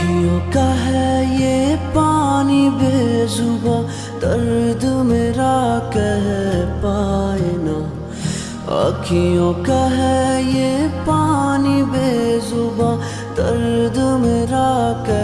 खुशियों का है ये पानी बेजुबा, दर्द मेरा कह पाए ना। आँखियों का है ये पानी बेजुबा, दर्द मेरा कह